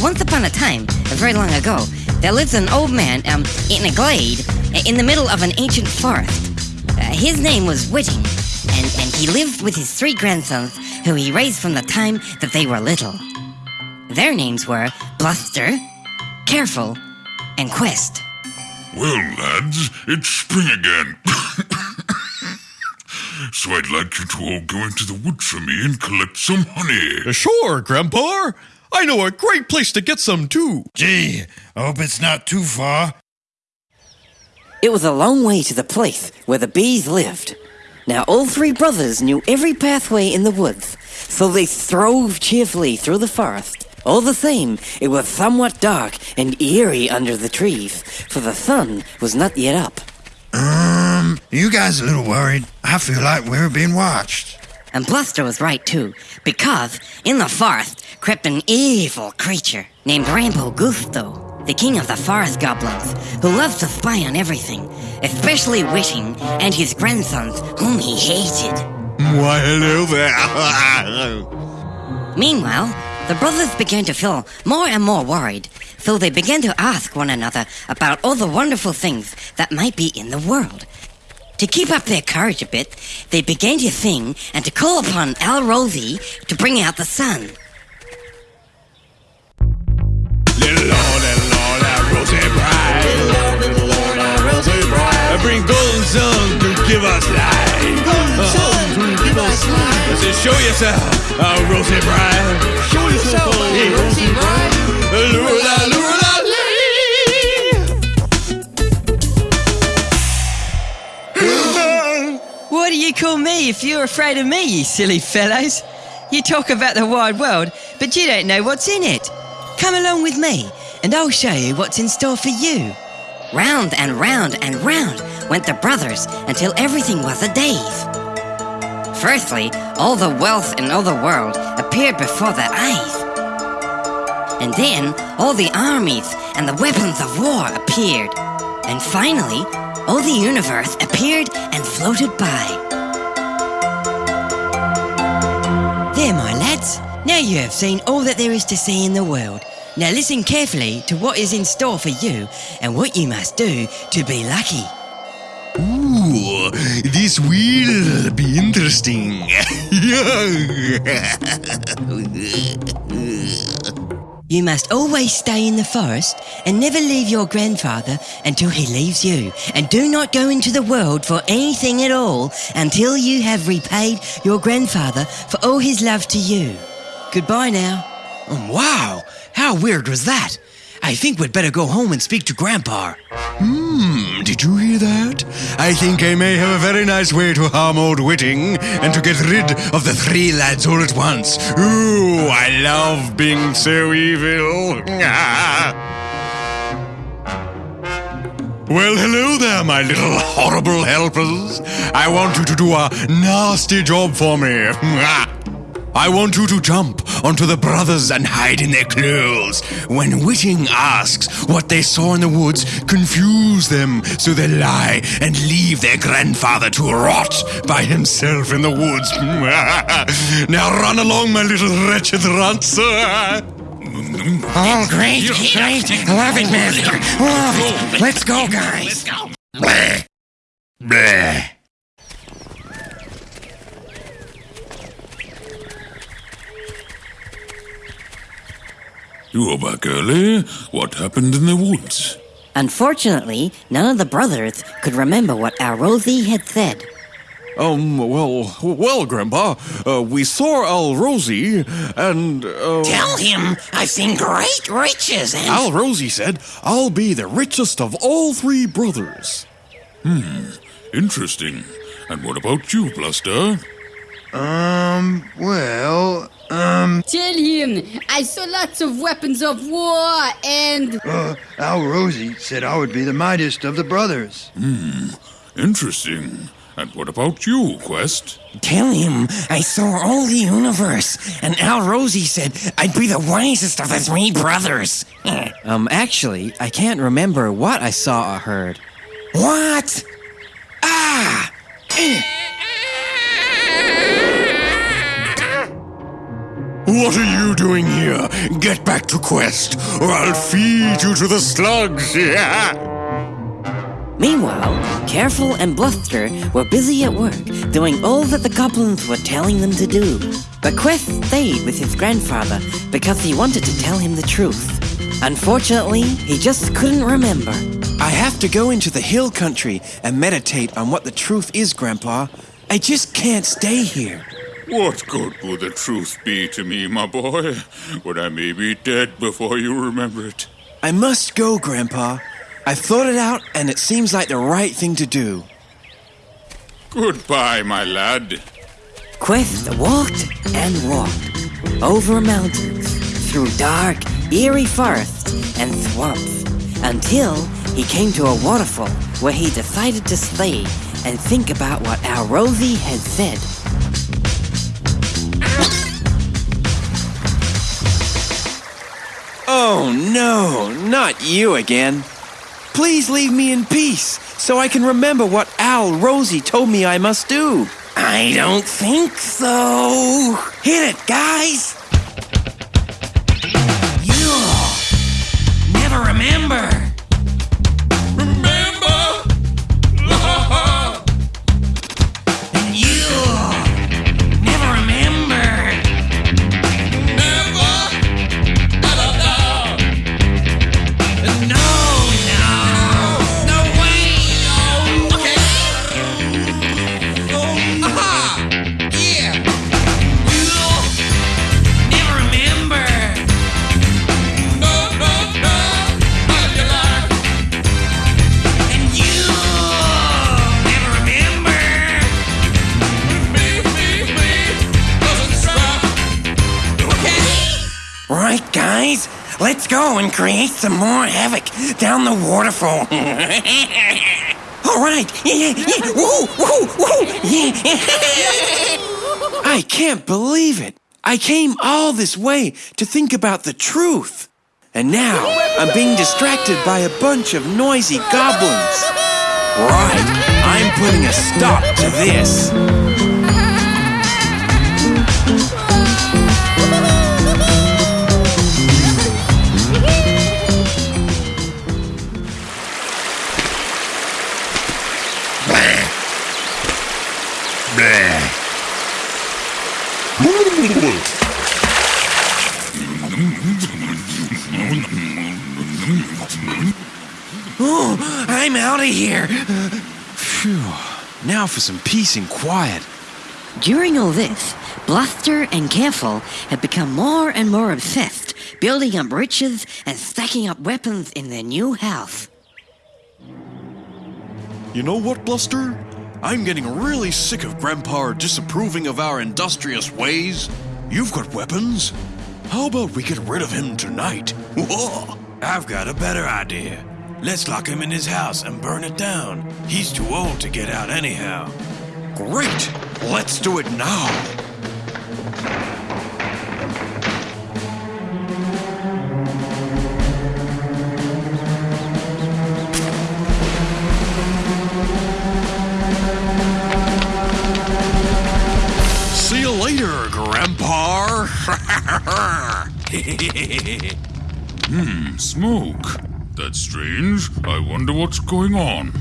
once upon a time, uh, very long ago, there lives an old man um, in a glade uh, in the middle of an ancient forest. His name was Whitting, and, and he lived with his three grandsons, who he raised from the time that they were little. Their names were Bluster, Careful, and Quest. Well, lads, it's spring again. so I'd like you to all go into the woods for me and collect some honey. Sure, Grandpa. I know a great place to get some too. Gee, I hope it's not too far. It was a long way to the place where the bees lived. Now, all three brothers knew every pathway in the woods, so they strove cheerfully through the forest. All the same, it was somewhat dark and eerie under the trees, for the sun was not yet up. Um, you guys a little worried? I feel like we're being watched. And Bluster was right too, because in the forest crept an evil creature named Rambo Gusto, the king of the forest goblins, who loved to spy on everything, especially Wishing and his grandsons, whom he hated. Why, hello there. Meanwhile, the brothers began to feel more and more worried, so they began to ask one another about all the wonderful things that might be in the world. To keep up their courage a bit, they began to sing and to call upon Al Rosie to bring out the sun. Show yourself, our rosy bride. Show yourself, our rosy bride. Lure that, lure What do you call me if you're afraid of me, you silly fellows? You talk about the wide world, but you don't know what's in it. Come along with me, and I'll show you what's in store for you. Round and round and round went the brothers until everything was a daze. Firstly, all the wealth in all the world appeared before their eyes. And then all the armies and the weapons of war appeared. And finally, all the universe appeared and floated by. There, my lads. Now you have seen all that there is to see in the world. Now listen carefully to what is in store for you and what you must do to be lucky. Ooh, this will be interesting. You must always stay in the forest and never leave your grandfather until he leaves you. And do not go into the world for anything at all until you have repaid your grandfather for all his love to you. Goodbye now. Um, wow, how weird was that? I think we'd better go home and speak to Grandpa. Hmm, did you hear that? I think I may have a very nice way to harm old Whitting and to get rid of the three lads all at once. Ooh, I love being so evil. Well, hello there, my little horrible helpers. I want you to do a nasty job for me. I want you to jump onto the brothers and hide in their clothes. When Whitting asks what they saw in the woods, confuse them so they lie and leave their grandfather to rot by himself in the woods. now run along, my little wretched runts. Oh, great, great. Love it, Master. Love it. Let's go, guys. Let's go. Bleh. Bleh. You are back early. What happened in the woods? Unfortunately, none of the brothers could remember what Al Rosie had said. Um, well, well, Grandpa, uh, we saw Al Rosie, and, uh... Tell him I've seen great riches and. Al Rosie said, I'll be the richest of all three brothers. Hmm, interesting. And what about you, Bluster? Um, well, um, Tell him I saw lots of weapons of war and. uh, Al Rosie said I would be the mightiest of the brothers. Hmm. Interesting. And what about you, Quest? Tell him I saw all the universe, and Al Rosie said I'd be the wisest of the three brothers. Um, actually, I can't remember what I saw or heard. What? Ah! What are you doing here? Get back to Quest, or I'll feed you to the slugs. Meanwhile, Careful and Bluster were busy at work, doing all that the goblins were telling them to do. But Quest stayed with his grandfather because he wanted to tell him the truth. Unfortunately, he just couldn't remember. I have to go into the hill country and meditate on what the truth is, Grandpa. I just can't stay here. What good would the truth be to me, my boy, when I may be dead before you remember it? I must go, Grandpa. I've thought it out, and it seems like the right thing to do. Goodbye, my lad. Quest walked and walked over mountains, through dark, eerie forests and swamps, until he came to a waterfall where he decided to stay and think about what Al Rosie had said. Oh no, not you again. Please leave me in peace so I can remember what Al Rosie told me I must do. I don't think so. Hit it, guys. Let's go and create some more havoc down the waterfall. All right. I can't believe it. I came all this way to think about the truth. And now I'm being distracted by a bunch of noisy goblins. Right, I'm putting a stop to this. Oh, I'm out of here. Phew. Now for some peace and quiet. During all this, Bluster and Careful had become more and more obsessed, building up riches and stacking up weapons in their new house. You know what, Bluster? I'm getting really sick of Grandpa disapproving of our industrious ways. You've got weapons. How about we get rid of him tonight? Whoa! I've got a better idea. Let's lock him in his house and burn it down. He's too old to get out anyhow. Great! Let's do it now! See you later, Grandpa! Hmm, smoke. That's strange. I wonder what's going on.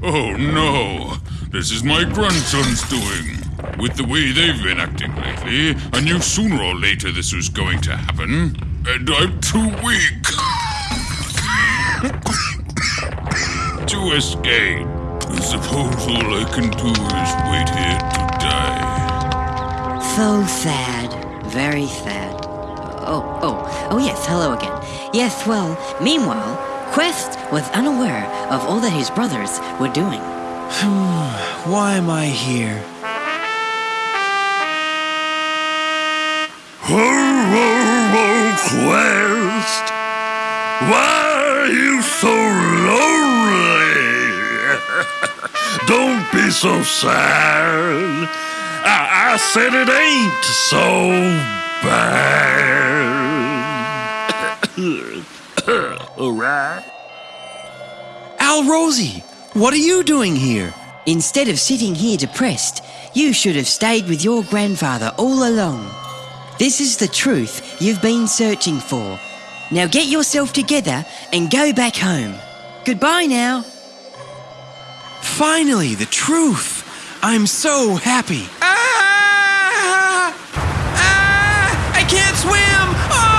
Oh no, this is my grandson's doing. With the way they've been acting lately, I knew sooner or later this was going to happen. And I'm too weak to escape. I suppose all I can do is wait here to die. So sad. Very sad. Oh, oh, oh yes, hello again. Yes, well, meanwhile, Quest was unaware of all that his brothers were doing. Why am I here? Oh, Quest! Why are you so lonely? Don't be so sad. I, I said it ain't so bad. All right. Al Rosie, what are you doing here? Instead of sitting here depressed, you should have stayed with your grandfather all along. This is the truth you've been searching for. Now get yourself together and go back home. Goodbye now. Finally, the truth. I'm so happy. Can't swim! Oh!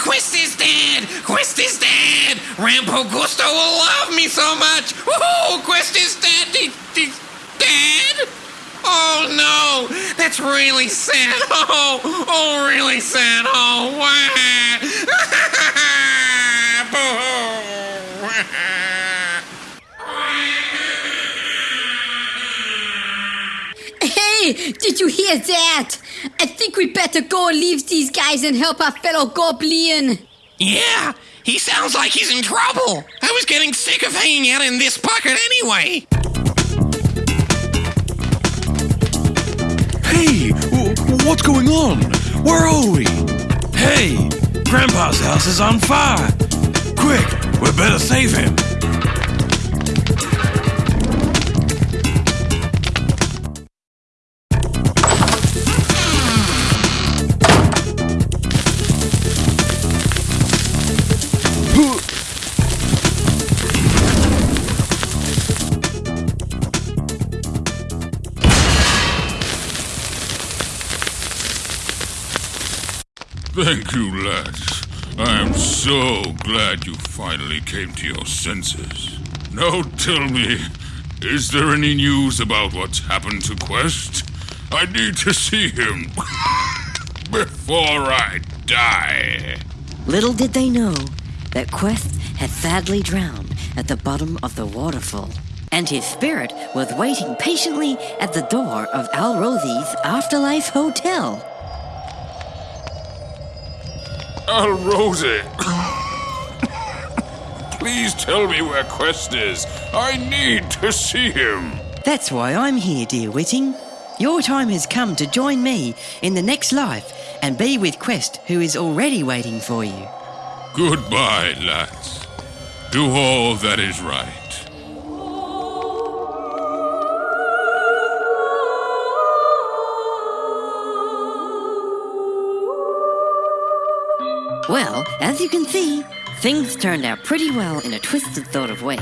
Quest is dead! Quest is dead! Rampo Gusto will love me so much! Woohoo! Quest is dead! He, he's dead? Oh no! That's really sad! Oh, oh, really sad! Oh, Hey, did you hear that? I think we better go and leave these guys and help our fellow goblin. Yeah, he sounds like he's in trouble. I was getting sick of hanging out in this pocket anyway. What's going on? Where are we? Hey, Grandpa's house is on fire. Quick, we better save him. So glad you finally came to your senses. Now tell me, is there any news about what's happened to Quest? I need to see him before I die. Little did they know that Quest had sadly drowned at the bottom of the waterfall, and his spirit was waiting patiently at the door of Al Rosie's Afterlife Hotel. Al Rosie. Please tell me where Quest is. I need to see him. That's why I'm here, dear Whiting. Your time has come to join me in the next life and be with Quest, who is already waiting for you. Goodbye, lads. Do all that is right. Well, as you can see, things turned out pretty well in a twisted sort of way.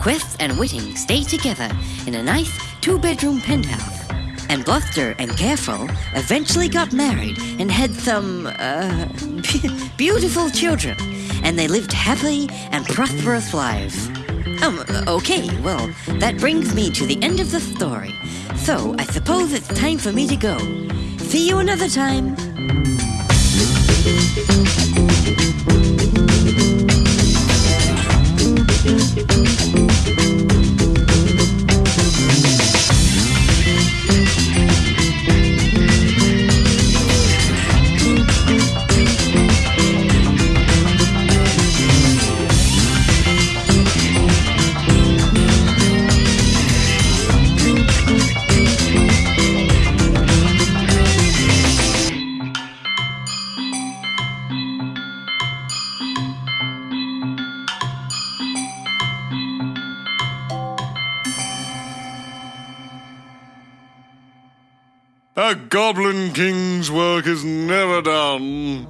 Quest and Whiting stayed together in a nice two bedroom penthouse. And Bluster and Careful eventually got married and had some, uh, beautiful children. And they lived happy and prosperous lives. Um, okay, well, that brings me to the end of the story. So I suppose it's time for me to go. See you another time. Música A Goblin King's work is never done.